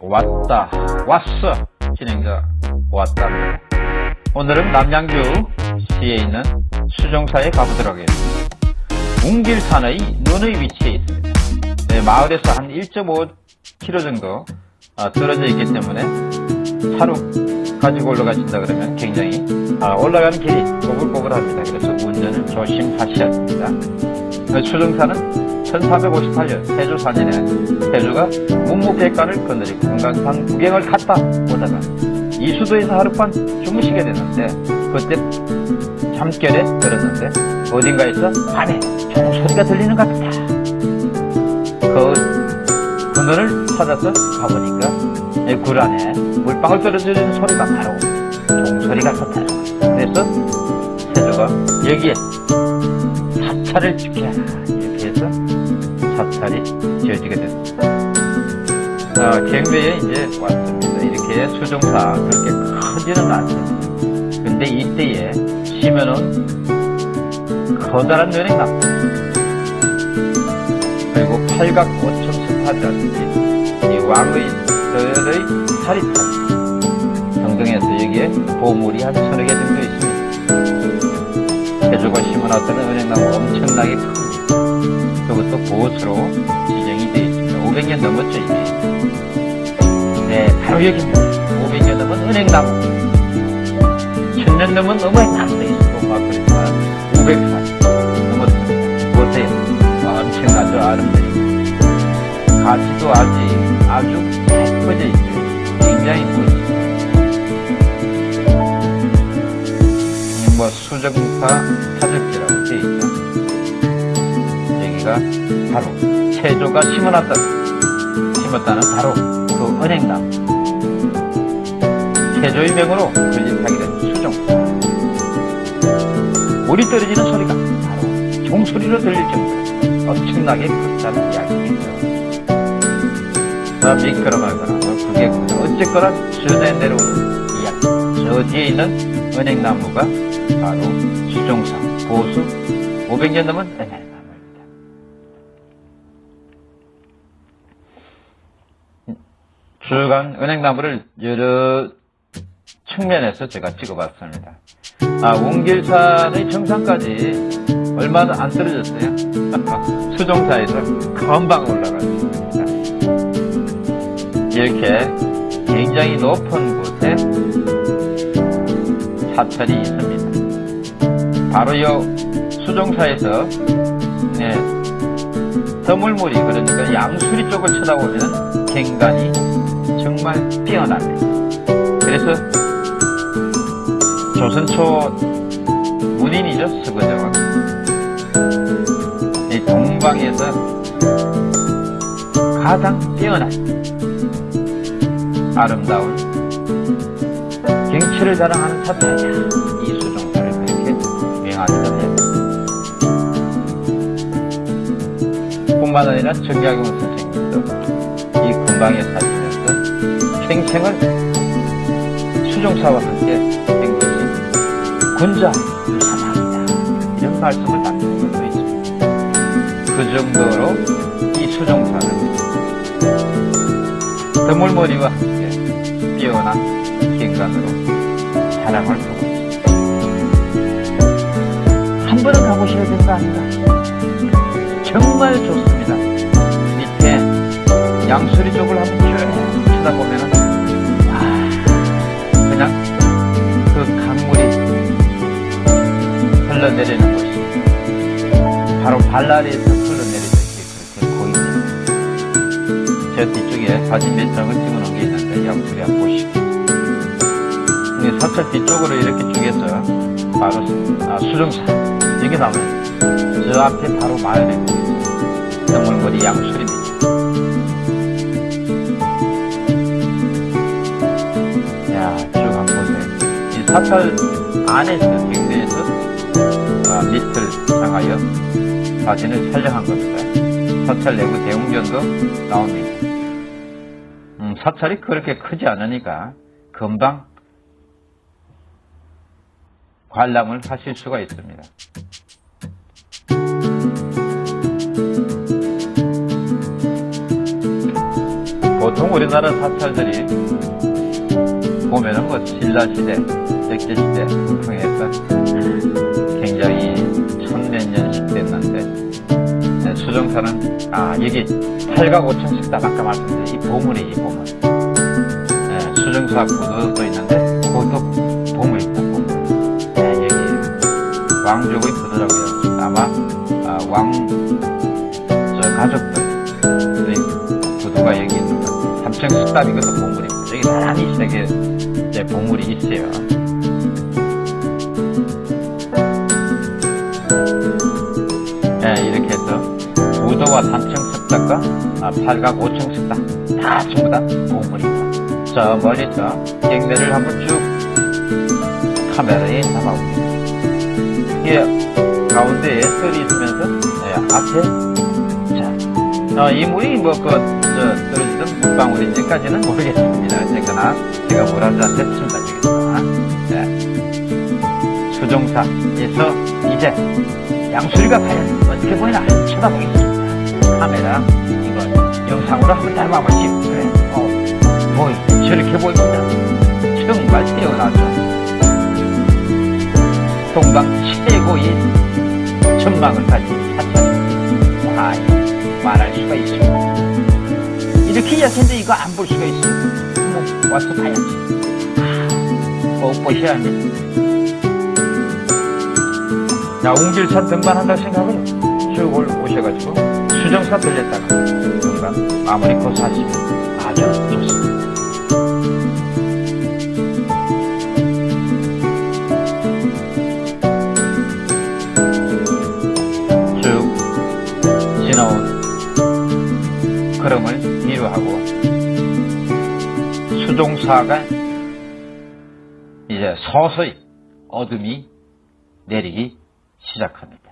왔다 왔어. 진행자 왔답니다. 오늘은 남양주 시에 있는 수정사에 가보도록 하겠습니다. 웅길산의 눈의 위치에 있습니다. 네, 마을에서 한 1.5km 정도 아, 떨어져 있기 때문에 차로 가지고 올라가신다 그러면 굉장히 아, 올라가는 길이 꼬불꼬불합니다. 그래서 운전을 조심하셔야 합니다. 수정사는 1358년 세조 4년에 세조가 문무백관을 건너리고 금강산 구경을 갔다 오다가 이수도에서 하룻밤 주무시게 됐는데 그때 잠결에 들었는데 어딘가에서 밤에 종소리가 들리는 것 같다. 그 근원을 찾아서 가보니까 굴 안에 물방울 떨어지는 소리가 바로 종소리 같았다. 그래서 세조가 여기에 사찰을 해서 사찰이 지어지게 됐습니다. 아, 경배에 이제 왔습니다. 이렇게 수종사 그렇게 크지는 않습니다. 근데 이때에 심연은 커다란 연행나무 그리고 팔각 오천 스파이라든지 이 왕의 들의 사리탈 등등해서 여기에 보물이 한 서너 개 정도 있습니다. 제주가 심어놨던 은행나무 엄청나게 큽니다. 그것도 보수로 지정이 되어 있습니다. 500년 넘었죠, 이미. 네, 바로 여기입니다. 500년 넘은 은행나무. 1000년 넘은 어머니나무도 있고, 막 그러니까 500살 넘었습니다. 보세요. 엄청나죠, 아름드리고. 가지도 아직 아주 예뻐져 있어요. 굉장히 멋있습니다. 뭐, 수정파 사적지라고 되어 있죠. 여기가 바로. 세조가 심어놨던 심었다는 바로 그 은행나무 세조의 명으로 건립하게 된 수종. 물이 떨어지는 소리가 바로 종소리로 들릴 정도로 엄청나게 아, 미끄러마거나 뭐 그게 어쨌거나 전에 내려오는 이야기. 저 뒤에 있는 은행나무가 바로 수종사 보수. 500년 넘은 은행 주간 은행나무를 여러 측면에서 제가 찍어봤습니다. 아, 웅길산의 정상까지 얼마나 안 떨어졌어요. 수종사에서 금방 올라갔습니다. 이렇게 굉장히 높은 곳에 사찰이 있습니다. 바로 이 수종사에서 네, 더물물이 그러니까 양수리 쪽을 쳐다보면 경관이 정말 뛰어납니다. 그래서 조선초 문인이죠, 서거정은. 이 동방에서 가장 뛰어난 아름다운 경치를 자랑하는 사찰이야. 이 수종사를 그렇게 명하기도 해요. 뿐만 아니라 정약용 선생님도 이 근방에 사시 평생을 수종사와 함께 된 것이 군자 유산학이다 이런 말씀을 남긴 것도 있습니다. 그 정도로 이 수종사는 드물머리와 함께 뛰어난 경관으로 자랑을 하고 있습니다. 한 번은 가보셔야 될 거 아닌가? 정말 좋습니다. 밑에 양수리 쪽을 한번 쭉 쳐다보면 흘러내리는 곳이 바로 발라리에서 흘러내리듯이 그렇게 보입니다. 저 뒤쪽에 사진 몇 장을 찍어놓은 게 있는데 양수리 한번 보시죠. 이 사찰 뒤쪽으로 이렇게 쭉 해서 바로 아, 수정사 여기 나오면 저 앞에 바로 마을이 보입니다. 정물머리 양수리입니다. 야, 쭉 한번 보세요. 이 사찰 안에서, 밑을 향하여 사진을 촬영한 겁니다. 사찰 내부 대웅전도 나옵니다. 음, 사찰이 그렇게 크지 않으니까 금방 관람을 하실 수가 있습니다. 보통 우리나라 사찰들이 보면은 뭐 신라시대, 백제시대 통해서 굉장히 천몇 년씩 됐는데 네, 수정사는 아 여기 8각 5천씩 다 아까 말씀드린 이 보물이 이 보물. 네, 수정사 구도도 있는데 그것도 보물입니다 보물. 네, 여기 왕족의 구도라고요. 아마 아, 왕저 가족들의 구도가 여기 있는 거 삼층 식당 이것도 보물입니다 여기 많이 이제 보물이 있어요 3층과 3층 습작과 8각 5층 습작 다 전부 다 공물입니다. 저 멀리 저 경매를 한번 쭉 카메라에 담아올게요. 예, 가운데에 썰이 있으면서 예, 앞에 자, 어, 이 물이 뭐그 떨어지던 물방울인지까지는 모르겠습니다. 어쨌거나 제가 물한 잔 했으면 되겠습니다. 네. 수종사에서 이제 양수리가 과연 어떻게 보이나 쳐다보겠습니다. 카메라 이거 영상으로 한번 닮아보시오. 그래. 어, 뭐 저렇게 보입니다. 정말 뛰어나죠. 동방 최고의 전망을 가진 사찰. 와, 말할 수가 있습니다. 이렇게 약한데 이거 안 볼 수가 있어요. 뭐 와서 봐야지. 아, 꼭 보셔야 합니다. 자, 웅길산 등반한다고 생각을 쭉 올- 오셔가지고 수정사 들렸다가 등반 마무리 코스 하시면 아주 좋습니다. 쭉 지나온 걸음을 뒤로하고 수종사가 이제 서서히 어둠이 내리기 시작합니다.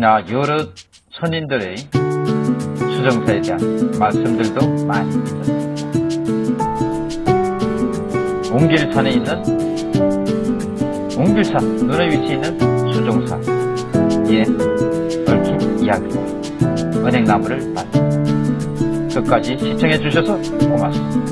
아, 여러 선인들의 수정사에 대한 말씀들도 많이 있었습니다. 웅길산에 있는 웅길산 눈의 위치에 있는 수종사에 얽힌 이야기와 은행나무를 봤습니다. 끝까지 시청해 주셔서 고맙습니다.